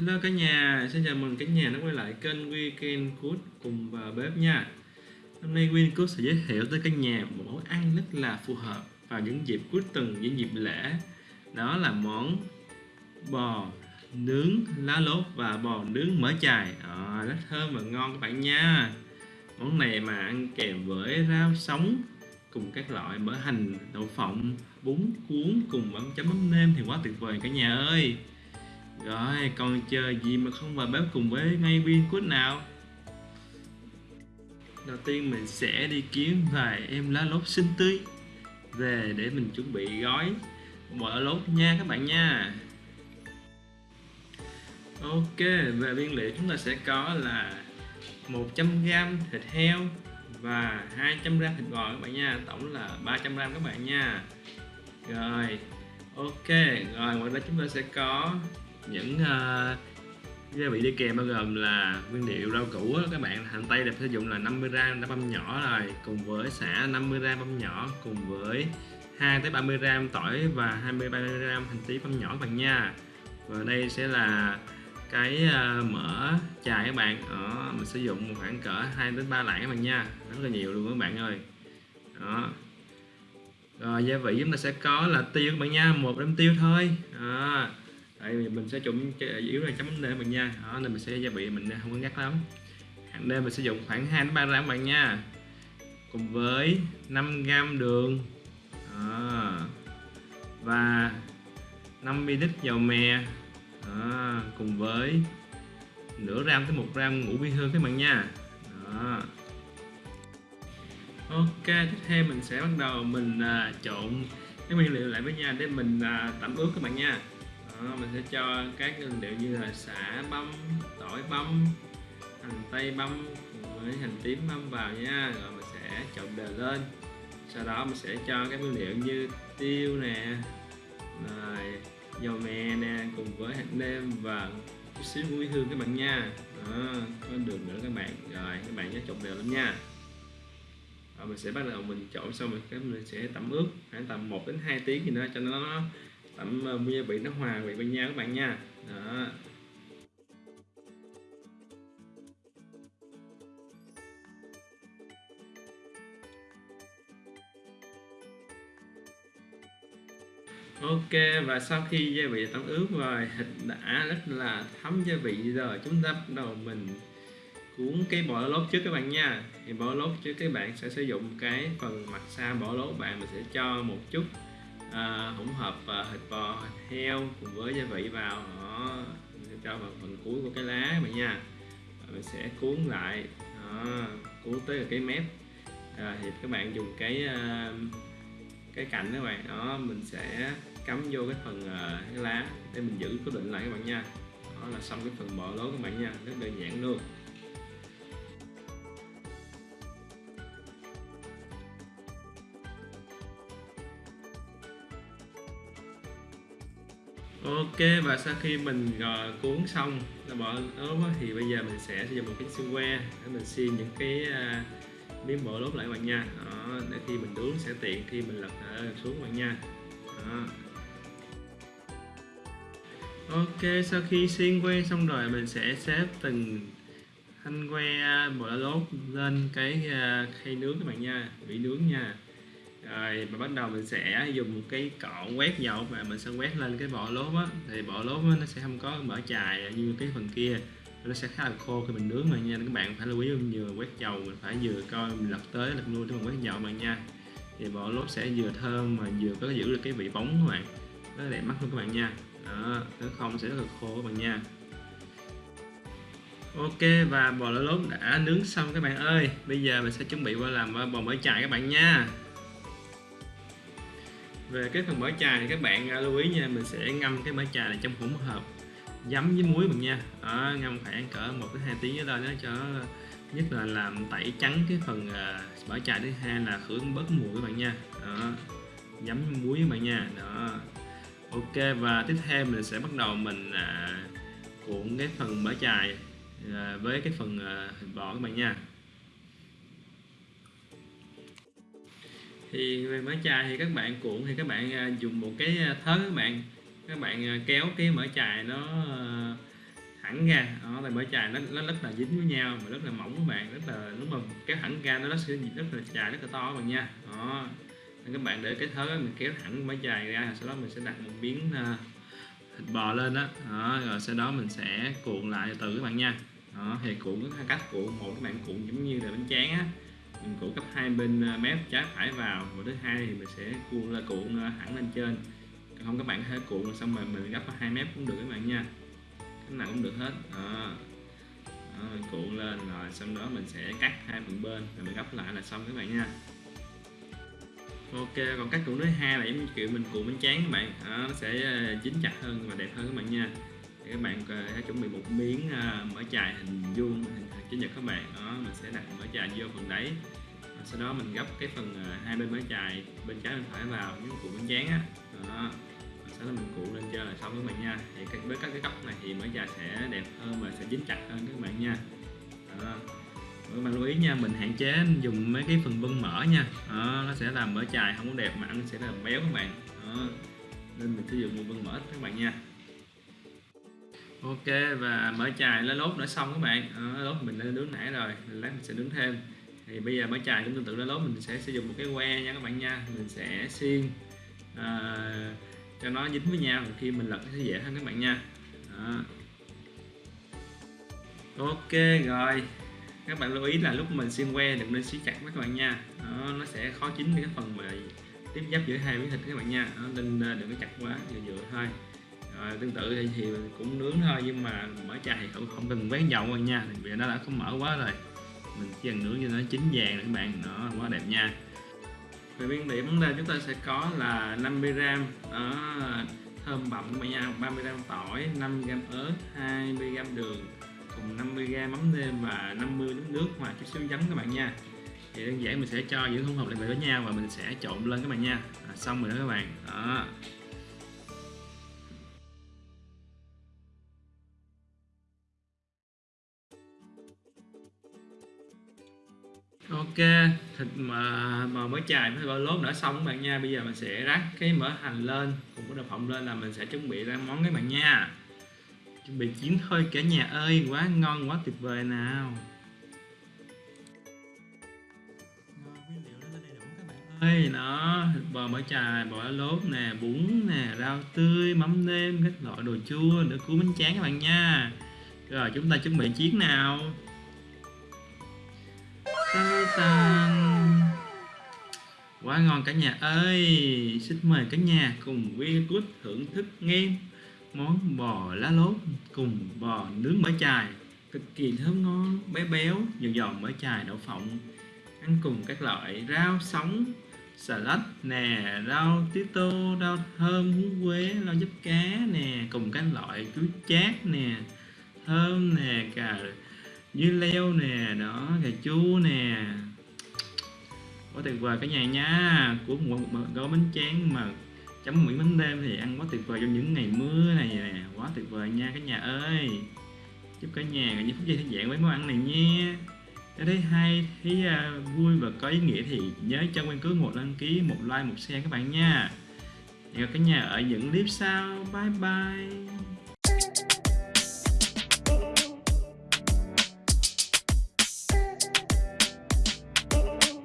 Hello cả nhà, xin chào mừng cả nhà đã quay lại kênh Weekend Cook cùng vào bếp nha. Hôm nay Weekend Cook sẽ giới thiệu tới cả nhà một món ăn rất là phù hợp vào những dịp cuối tuần, những dịp lễ. Đó là món bò nướng lá lốt và bò nướng mỡ chài. À, Rất thơm và ngon các bạn nha. Món này mà ăn kèm với rau sống cùng các loại mỡ hành, đậu phộng, bún cuốn cùng mắm chấm mắm nêm thì quá tuyệt vời cả nhà ơi rồi, còn chờ gì mà không vào bếp cùng với ngay viên quýt nào? Đầu tiên mình sẽ đi kiếm vài em lá lốt xinh tươi Về để mình chuẩn bị gói bò lốt nha các bạn nha. Ok, về nguyên liệu chúng ta sẽ có là 100g thịt heo và 200g thịt bò các bạn nha. Tổng là 300g các bạn nha. Rồi, ok, rồi ngoài ra chúng ta sẽ có những uh, gia vị đi kèm bao gồm là nguyên liệu rau củ đó, các bạn hành tây đẹp sử dụng là 50g đã băm nhỏ rồi cùng với xả 50g băm nhỏ cùng với 2 tới 30g tỏi và 20 30g hành tím băm nhỏ các bạn nha. Và đây sẽ là cái ờ, mỡ chài các bạn. Ở mình sử dụng khoảng cỡ 2 đến 3 lạng các bạn nha rất là nhiều luôn các bạn ơi. Đó. Rồi gia vị chúng ta sẽ có là tiêu các bạn nha một đếm tiêu thôi. Đó tại vì mình sẽ trụng à, yếu là chấm đêm bạn nha đó nên mình sẽ gia vị mình không có ngắt lắm hàng đêm mình sử dụng khoảng 2 đến 3 gram bạn nha cùng với 5 gram đường đó. và 5 ml dầu mè đó. cùng với nửa gram tới 1 gram ngũ vi hương các bạn nha đó. ok tiếp theo mình sẽ bắt đầu mình à, trộn cái nguyên liệu lại với nhau để mình à, tẩm ướp các bạn nha đó, mình sẽ cho các nguyên liệu như là xả băm tỏi băm hành tây băm với hành tím băm vào nha. Rồi mình sẽ trộn đều lên. Sau đó mình sẽ cho các nguyên liệu như tiêu nè rồi dầu mè nè cùng với hạt nêm và chút xíu muối hương các bạn nha. Đó, có đường nữa các bạn. Rồi các bạn nhớ trộn đều lắm nha. Rồi mình sẽ bắt đầu mình trộn xong rồi các mình sẽ tẩm ướp khoảng tầm 1 đến 2 tiếng gì nữa cho nó tẩm gia vị nó hòa vị với nhau các bạn nha. Đó. Ok, và sau khi gia vị tẩm ướp rồi, thịt đã rất là thấm gia vị rồi, chúng ta bắt đầu mình cuốn cái bò lốt trước các bạn nha. Thì bò lốt trước các bạn sẽ sử dụng cái phần mặt xa bò lốt bạn, mình sẽ cho một chút à, hỗn hợp à, thịt bò thịt heo cùng với gia vị vào. Đó mình sẽ cho vào phần cuối của cái lá bạn nha. Và mình sẽ cuốn lại. Đó, cuốn tới cái mép. À, thì các bạn dùng cái à, cái cạnh các bạn. Đó mình sẽ cắm vô cái phần à, cái lá để mình giữ cố định lại các bạn nha. Đó là xong cái phần bò lố các bạn nha. Rất đơn giản luôn. Ok và sau khi mình uh, cuốn xong là bỏ ốp thì bây giờ mình sẽ sử dụng một cái xương que để mình xiên những cái uh, miếng bộ lốp lại bạn nha. Đó, để khi mình nướng sẽ tiện khi mình lật ờ, xuống xuống bạn nha. Đó. Ok sau khi xiên que xong rồi mình sẽ xếp từng thanh que bộ lốp lên cái uh, khay nướng các bạn nha bị nướng nha rồi mình bắt đầu mình sẽ dùng một cái cọ quét dầu và mình sẽ quét lên cái bộ lốp á. Thì bộ lốp nó sẽ không có mỡ chài như cái phần kia. Nó sẽ khá là khô khi mình nướng mà nha. Các bạn phải lưu ý vừa quét dầu mình phải vừa coi mình lật tới, lật lui để mình quét dầu mà nha. Thì bộ lốp sẽ vừa thơm mà vừa có giữ được cái vị bóng các bạn. Rất là đẹp mắt luôn các bạn nha. Đó, nếu không sẽ rất là khô các bạn nha. Ok, và bò lốp đã nướng xong các bạn ơi. Bây giờ mình sẽ chuẩn bị qua làm bò mỡ chài các bạn nha về cái phần mở trà thì các bạn à, lưu ý nha mình sẽ ngâm cái mở trà này trong hỗn hợp giấm với muối mình nha. Đó, ngâm khoảng cỡ một đến hai tiếng ở đây đó cho nhất là làm tẩy trắng cái phần uh, trà thứ hai là khử bớt mùi các bạn nha. Đó giấm muối các bạn nha. Đó ok và tiếp theo mình sẽ bắt đầu mình uh, cuộn cái phần mở trà uh, với cái phần uh, vỏ các bạn nha. Thì về mở chài thì các bạn cuộn thì các bạn à, dùng một cái à, thớ các bạn. Các bạn à, kéo cái mỡ chài nó thẳng ra. Đó là mở chài nó, nó rất là dính với nhau mà rất là mỏng các bạn. Rất là lúc mà kéo thẳng ra nó sẽ rất là dài rất là to các bạn nha. Đó. Nên các bạn để cái thớ mình kéo thẳng mở chài ra sau đó mình sẽ đặt một miếng thịt bò lên đó. đó rồi sau đó mình sẽ cuộn lại từ các bạn nha. Đó thì cuộn có hai cách cuộn một các bạn cuộn giống như là bánh tráng á mình cuộn cấp hai bên à, mép trái phải vào. Và thứ hai thì mình sẽ cuộn là cuộn à, hẳn lên trên. Không các bạn có thể cuộn xong rồi mình gấp hai mép cũng được các bạn nha. Cái nào cũng được hết. Đó. đó mình cuộn lên rồi xong đó mình sẽ cắt hai phần bên rồi mình gấp lại là xong các bạn nha. Ok còn cách cuộn thứ hai là giống như kiểu mình cuộn bánh tráng các bạn. Đó, nó sẽ à, dính chặt hơn và đẹp hơn các bạn nha. Thì các bạn hãy chuẩn bị một miếng mở chài hình vuông hình chủ nhật các bạn. Đó mình sẽ đặt mỡ chài vô phần đáy. Sau đó mình gấp cái phần à, hai bên mỡ chài bên trái bên phải vào những cuộn bánh tráng á. Đó sau đó mình cuộn lên trên là xong các bạn nha. Thì với các cái góc này thì mỡ chài sẽ đẹp hơn và sẽ dính chặt hơn các bạn nha. Đó. các bạn lưu ý nha mình hạn chế dùng mấy cái phần bưng mỡ nha. Đó, nó sẽ làm mỡ chài không có đẹp mà ăn sẽ là béo các bạn. Đó. nên mình sử dụng một bưng mỡ các bạn nha ok và mở chài lá lốt đã xong các bạn. Lá lốt mình đã nướng nãy rồi lát mình sẽ nướng thêm. Thì bây giờ mở chài cũng tương tự lá lốt mình sẽ sử dụng một cái que nha các bạn nha. Mình sẽ xiên à, cho nó dính với nhau khi mình lật sẽ dễ hơn các bạn nha. À. ok rồi. Các bạn lưu ý là lúc mình xiên que đừng nên siết chặt các bạn nha. Đó, nó sẽ khó chín cái phần mà tiếp giáp giữa hai miếng thịt các bạn nha. Đó, nên à, đừng có chặt quá vừa vừa thôi à, tương tự thì, thì cũng nướng thôi nhưng mà mở chai thì không, không cần quét dầu rồi nha vì nó đã không mở quá rồi. Mình chỉ cần nướng cho nó chín vàng các bạn nó quá đẹp nha. Về nguyên liệu vấn đề chúng ta sẽ có là 50 gram đó, thơm bậm các bạn nha 30 gram tỏi 5 gram ớt 20 gram đường cùng 50 gram mắm nêm và 50 nước nước và chút xíu giấm các bạn nha. Thì đơn giản mình sẽ cho những hỗn hợp lại với nhau và mình sẽ trộn lên các bạn nha. À, xong rồi đó các bạn. Đó. Ok, thịt mà mà mới chài với bơ lốt đã xong các bạn nha. Bây giờ mình sẽ rắc cái mỡ hành lên, cùng với đậu phộng lên là mình sẽ chuẩn bị ra món các bạn nha. Chuẩn bị chín thôi cả nhà ơi, quá ngon, quá tuyệt vời nào. Ơi. Nó thịt bò mỡ chài, bò lốt nè, bún nè, rau tươi, mắm nêm, các loại đồ chua nữa cuốn bánh tráng các bạn nha. Rồi, chúng ta chuẩn bị chiến nào? Tan quá ngon cả nhà ơi. Xin mời cả nhà cùng vi cút thưởng thức nghe món bò lá lốt cùng bò nướng mỡ chài. Cực kỳ thơm ngon, béo béo, giòn giòn mỡ chài đậu phộng. Ăn cùng các loại rau sống xà lách nè, rau tía tô rau thơm húng quế, rau giúp cá nè, cùng các loại chuối chát nè, thơm nè, cà dưa leo nè đó cà chua nè. Quá tuyệt vời cả nhà nha. Của một, gói bánh tráng mà chấm miếng bánh đêm thì ăn quá tuyệt vời trong những ngày mưa này nè. Quá tuyệt vời nha cả nhà ơi. Chúc cả nhà những phút giây thư giãn với món ăn này nha. Nếu thấy hay thấy uh, vui và có ý nghĩa thì nhớ cho quen cứ một đăng ký một like một share các bạn nha. Hẹn gặp cả nhà ở những clip sau. Bye bye.